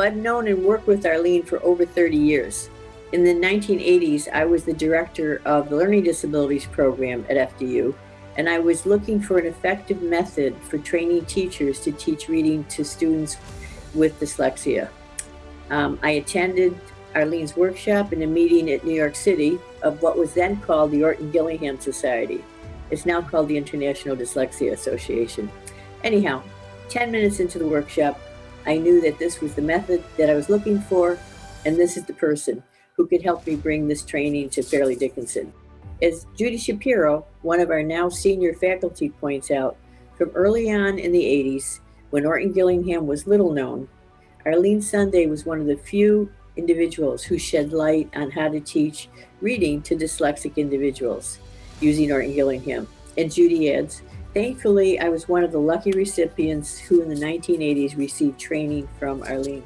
I've known and worked with Arlene for over 30 years. In the 1980s, I was the director of the Learning Disabilities Program at FDU, and I was looking for an effective method for training teachers to teach reading to students with dyslexia. Um, I attended Arlene's workshop and a meeting at New York City of what was then called the Orton Gillingham Society. It's now called the International Dyslexia Association. Anyhow, 10 minutes into the workshop, I knew that this was the method that I was looking for, and this is the person who could help me bring this training to Fairleigh Dickinson. As Judy Shapiro, one of our now senior faculty, points out, from early on in the 80s, when Orton Gillingham was little known, Arlene Sonday was one of the few individuals who shed light on how to teach reading to dyslexic individuals using Orton Gillingham. And Judy adds, thankfully, I was one of the lucky recipients who in the 1980s received training from Arlene.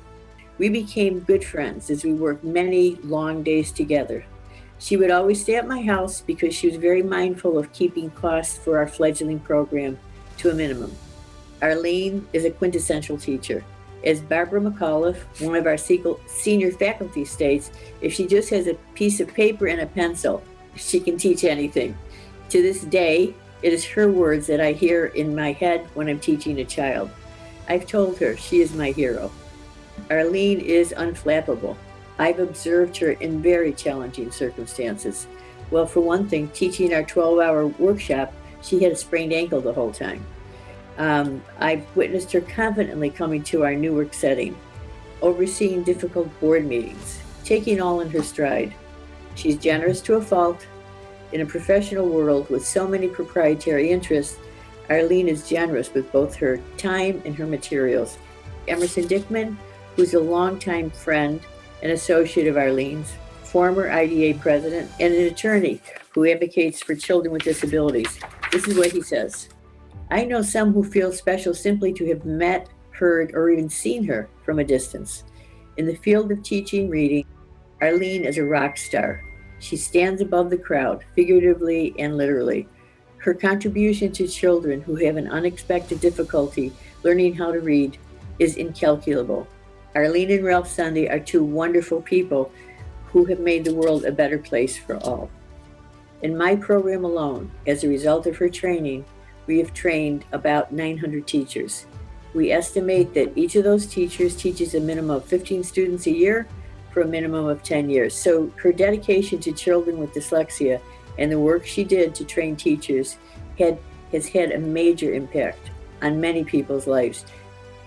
We became good friends as we worked many long days together. She would always stay at my house because she was very mindful of keeping costs for our fledgling program to a minimum. Arlene is a quintessential teacher. As Barbara McAuliffe, one of our senior faculty states, if she just has a piece of paper and a pencil, she can teach anything. To this day, it is her words that I hear in my head when I'm teaching a child. I've told her she is my hero. Arlene is unflappable. I've observed her in very challenging circumstances. Well, for one thing, teaching our 12-hour workshop, she had a sprained ankle the whole time. Um, I've witnessed her confidently coming to our Newark setting, overseeing difficult board meetings, taking all in her stride. She's generous to a fault. In a professional world with so many proprietary interests, Arlene is generous with both her time and her materials. Emerson Dickman, who's a longtime friend and associate of Arlene's, former IDA president, and an attorney who advocates for children with disabilities. This is what he says. I know some who feel special simply to have met, heard, or even seen her from a distance. In the field of teaching reading, Arlene is a rock star. She stands above the crowd, figuratively and literally. Her contribution to children who have an unexpected difficulty learning how to read is incalculable. Arlene and Ralph Sonday are two wonderful people who have made the world a better place for all. In my program alone, as a result of her training, we have trained about 900 teachers. We estimate that each of those teachers teaches a minimum of 15 students a year for a minimum of 10 years. So her dedication to children with dyslexia and the work she did to train teachers had, has had a major impact on many people's lives.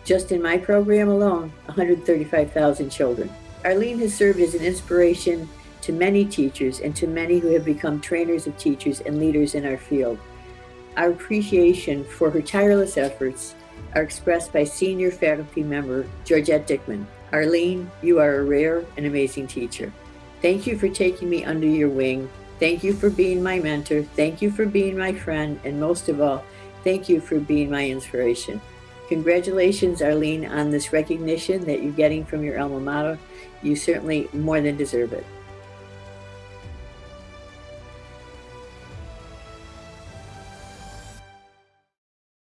Just in my program alone, 135,000 children. Arlene has served as an inspiration to many teachers and to many who have become trainers of teachers and leaders in our field. Our appreciation for her tireless efforts are expressed by senior faculty member Georgette Dickman. Arlene, you are a rare and amazing teacher. Thank you for taking me under your wing. Thank you for being my mentor. Thank you for being my friend. And most of all, thank you for being my inspiration. Congratulations, Arlene, on this recognition that you're getting from your alma mater. You certainly more than deserve it.